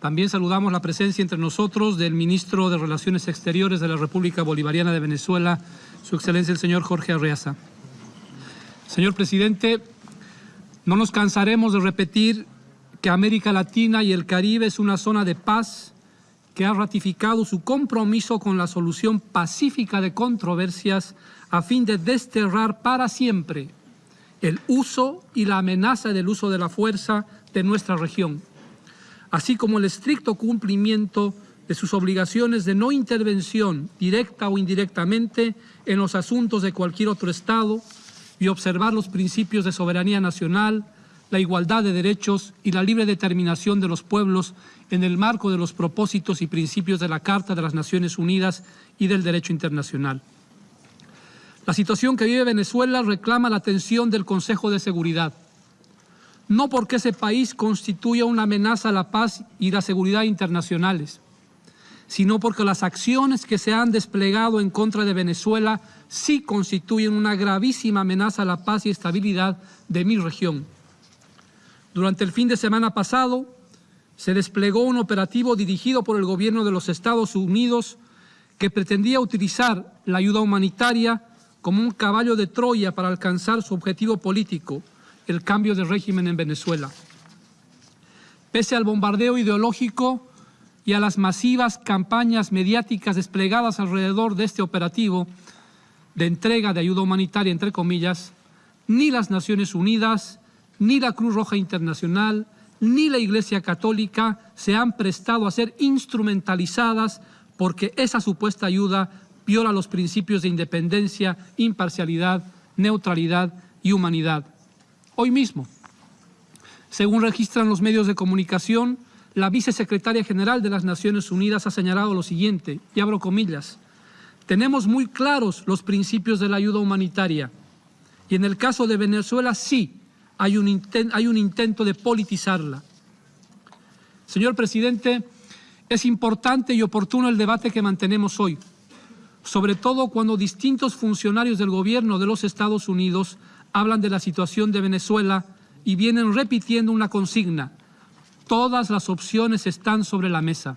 También saludamos la presencia entre nosotros del ministro de Relaciones Exteriores de la República Bolivariana de Venezuela, su excelencia el señor Jorge Arreaza. Señor presidente, no nos cansaremos de repetir que América Latina y el Caribe es una zona de paz que ha ratificado su compromiso con la solución pacífica de controversias a fin de desterrar para siempre el uso y la amenaza del uso de la fuerza de nuestra región, así como el estricto cumplimiento de sus obligaciones de no intervención directa o indirectamente en los asuntos de cualquier otro Estado y observar los principios de soberanía nacional, la igualdad de derechos y la libre determinación de los pueblos en el marco de los propósitos y principios de la Carta de las Naciones Unidas y del derecho internacional. La situación que vive Venezuela reclama la atención del Consejo de Seguridad, no porque ese país constituya una amenaza a la paz y la seguridad internacionales, sino porque las acciones que se han desplegado en contra de Venezuela sí constituyen una gravísima amenaza a la paz y estabilidad de mi región. Durante el fin de semana pasado se desplegó un operativo dirigido por el gobierno de los Estados Unidos que pretendía utilizar la ayuda humanitaria como un caballo de Troya para alcanzar su objetivo político, el cambio de régimen en Venezuela. Pese al bombardeo ideológico y a las masivas campañas mediáticas desplegadas alrededor de este operativo de entrega de ayuda humanitaria, entre comillas, ni las Naciones Unidas, ni la Cruz Roja Internacional, ni la Iglesia Católica se han prestado a ser instrumentalizadas porque esa supuesta ayuda viola los principios de independencia, imparcialidad, neutralidad y humanidad. Hoy mismo, según registran los medios de comunicación, la vicesecretaria general de las Naciones Unidas ha señalado lo siguiente, y abro comillas, tenemos muy claros los principios de la ayuda humanitaria y en el caso de Venezuela sí hay un, hay un intento de politizarla. Señor presidente, es importante y oportuno el debate que mantenemos hoy, sobre todo cuando distintos funcionarios del gobierno de los Estados Unidos hablan de la situación de Venezuela y vienen repitiendo una consigna, Todas las opciones están sobre la mesa.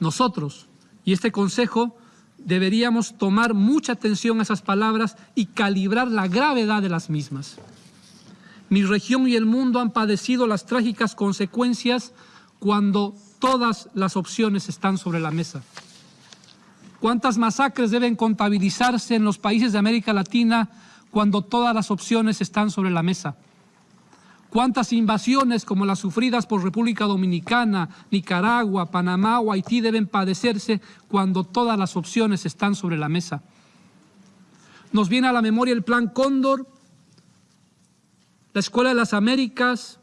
Nosotros y este Consejo deberíamos tomar mucha atención a esas palabras y calibrar la gravedad de las mismas. Mi región y el mundo han padecido las trágicas consecuencias cuando todas las opciones están sobre la mesa. ¿Cuántas masacres deben contabilizarse en los países de América Latina cuando todas las opciones están sobre la mesa? ¿Cuántas invasiones como las sufridas por República Dominicana, Nicaragua, Panamá o Haití deben padecerse cuando todas las opciones están sobre la mesa? Nos viene a la memoria el Plan Cóndor, la Escuela de las Américas,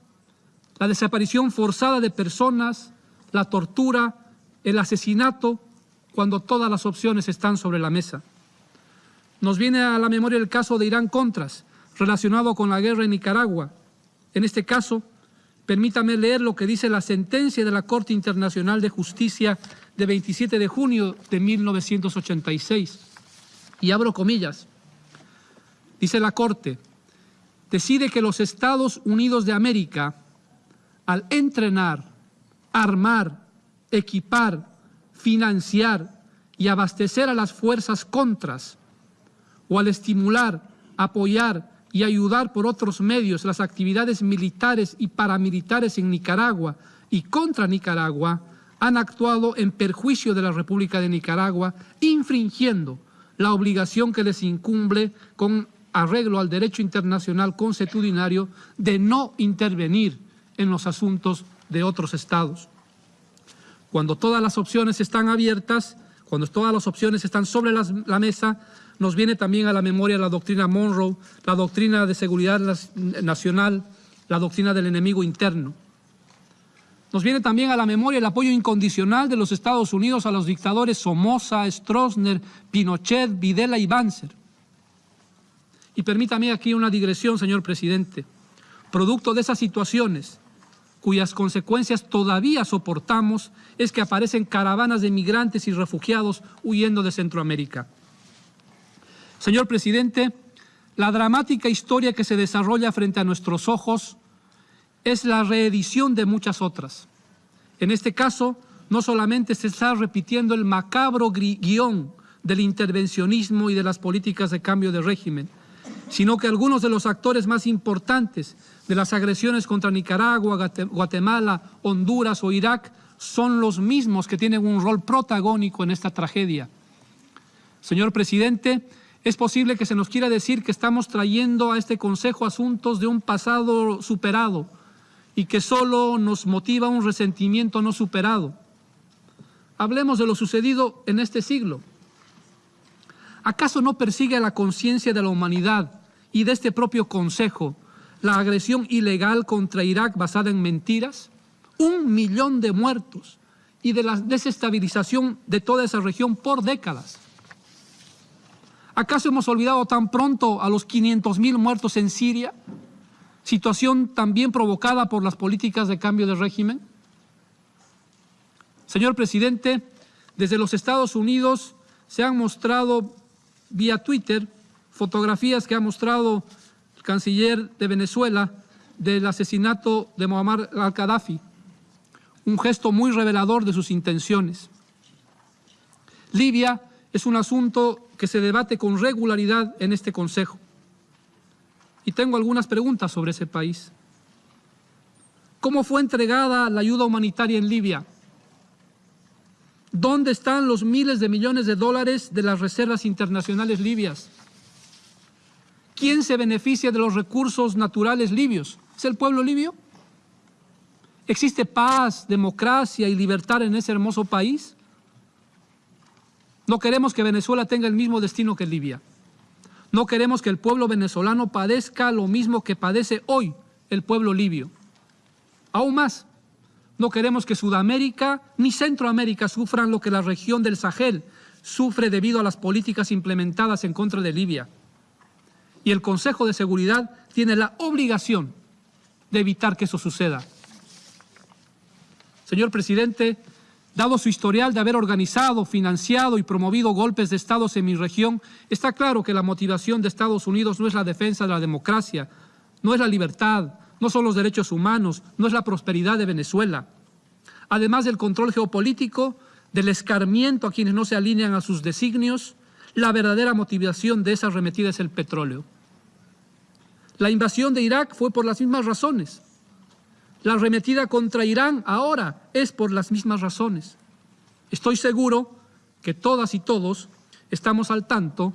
la desaparición forzada de personas, la tortura, el asesinato, cuando todas las opciones están sobre la mesa. Nos viene a la memoria el caso de Irán Contras, relacionado con la guerra en Nicaragua, en este caso, permítame leer lo que dice la sentencia de la Corte Internacional de Justicia de 27 de junio de 1986. Y abro comillas. Dice la Corte, decide que los Estados Unidos de América, al entrenar, armar, equipar, financiar y abastecer a las fuerzas contras, o al estimular, apoyar y ayudar por otros medios las actividades militares y paramilitares en Nicaragua y contra Nicaragua, han actuado en perjuicio de la República de Nicaragua, infringiendo la obligación que les incumbe con arreglo al derecho internacional consuetudinario de no intervenir en los asuntos de otros estados. Cuando todas las opciones están abiertas, cuando todas las opciones están sobre la mesa, nos viene también a la memoria la doctrina Monroe, la doctrina de seguridad nacional, la doctrina del enemigo interno. Nos viene también a la memoria el apoyo incondicional de los Estados Unidos a los dictadores Somoza, Stroessner, Pinochet, Videla y Banzer. Y permítame aquí una digresión, señor presidente. Producto de esas situaciones, cuyas consecuencias todavía soportamos, es que aparecen caravanas de migrantes y refugiados huyendo de Centroamérica. Señor presidente, la dramática historia que se desarrolla frente a nuestros ojos es la reedición de muchas otras. En este caso, no solamente se está repitiendo el macabro guion del intervencionismo y de las políticas de cambio de régimen, sino que algunos de los actores más importantes de las agresiones contra Nicaragua, Guatemala, Honduras o Irak son los mismos que tienen un rol protagónico en esta tragedia. Señor presidente, es posible que se nos quiera decir que estamos trayendo a este Consejo asuntos de un pasado superado y que solo nos motiva un resentimiento no superado. Hablemos de lo sucedido en este siglo. ¿Acaso no persigue la conciencia de la humanidad y de este propio Consejo la agresión ilegal contra Irak basada en mentiras? Un millón de muertos y de la desestabilización de toda esa región por décadas. ¿Acaso hemos olvidado tan pronto a los 500.000 muertos en Siria? Situación también provocada por las políticas de cambio de régimen. Señor presidente, desde los Estados Unidos se han mostrado vía Twitter fotografías que ha mostrado el canciller de Venezuela del asesinato de Muammar al-Qaddafi, un gesto muy revelador de sus intenciones. Libia es un asunto que se debate con regularidad en este Consejo. Y tengo algunas preguntas sobre ese país. ¿Cómo fue entregada la ayuda humanitaria en Libia? ¿Dónde están los miles de millones de dólares de las reservas internacionales libias? ¿Quién se beneficia de los recursos naturales libios? ¿Es el pueblo libio? ¿Existe paz, democracia y libertad en ese hermoso país? No queremos que Venezuela tenga el mismo destino que Libia. No queremos que el pueblo venezolano padezca lo mismo que padece hoy el pueblo libio. Aún más, no queremos que Sudamérica ni Centroamérica sufran lo que la región del Sahel sufre debido a las políticas implementadas en contra de Libia. Y el Consejo de Seguridad tiene la obligación de evitar que eso suceda. Señor presidente, Dado su historial de haber organizado, financiado y promovido golpes de estados en mi región, está claro que la motivación de Estados Unidos no es la defensa de la democracia, no es la libertad, no son los derechos humanos, no es la prosperidad de Venezuela. Además del control geopolítico, del escarmiento a quienes no se alinean a sus designios, la verdadera motivación de esa arremetida es el petróleo. La invasión de Irak fue por las mismas razones. La arremetida contra Irán ahora es por las mismas razones. Estoy seguro que todas y todos estamos al tanto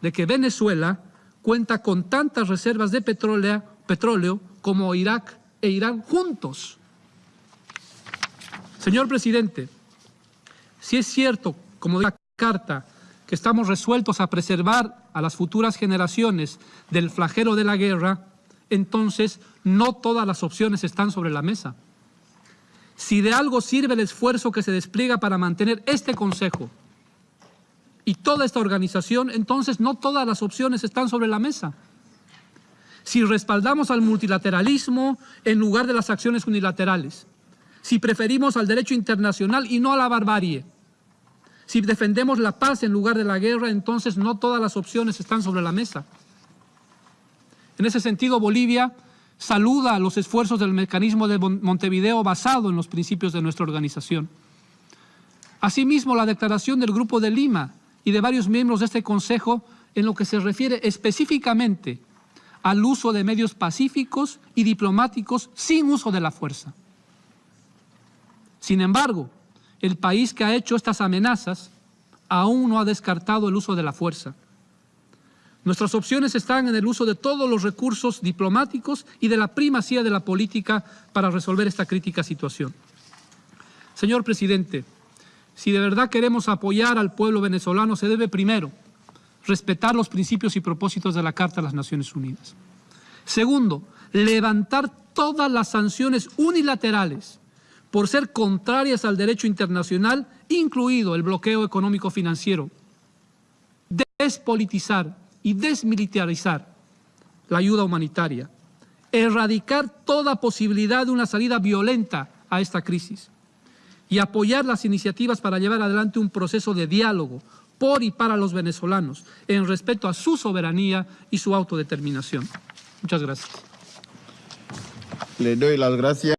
de que Venezuela cuenta con tantas reservas de petróleo, como Irak e Irán juntos. Señor presidente, si es cierto, como dice la carta, que estamos resueltos a preservar a las futuras generaciones del flagelo de la guerra, entonces no todas las opciones están sobre la mesa. Si de algo sirve el esfuerzo que se despliega para mantener este Consejo y toda esta organización, entonces no todas las opciones están sobre la mesa. Si respaldamos al multilateralismo en lugar de las acciones unilaterales, si preferimos al derecho internacional y no a la barbarie, si defendemos la paz en lugar de la guerra, entonces no todas las opciones están sobre la mesa. En ese sentido, Bolivia saluda los esfuerzos del mecanismo de Montevideo basado en los principios de nuestra organización. Asimismo, la declaración del Grupo de Lima y de varios miembros de este Consejo en lo que se refiere específicamente al uso de medios pacíficos y diplomáticos sin uso de la fuerza. Sin embargo, el país que ha hecho estas amenazas aún no ha descartado el uso de la fuerza. Nuestras opciones están en el uso de todos los recursos diplomáticos y de la primacía de la política para resolver esta crítica situación. Señor presidente, si de verdad queremos apoyar al pueblo venezolano, se debe primero respetar los principios y propósitos de la Carta de las Naciones Unidas. Segundo, levantar todas las sanciones unilaterales por ser contrarias al derecho internacional, incluido el bloqueo económico financiero. Despolitizar y desmilitarizar la ayuda humanitaria, erradicar toda posibilidad de una salida violenta a esta crisis y apoyar las iniciativas para llevar adelante un proceso de diálogo por y para los venezolanos en respeto a su soberanía y su autodeterminación. Muchas gracias. Le doy las gracias.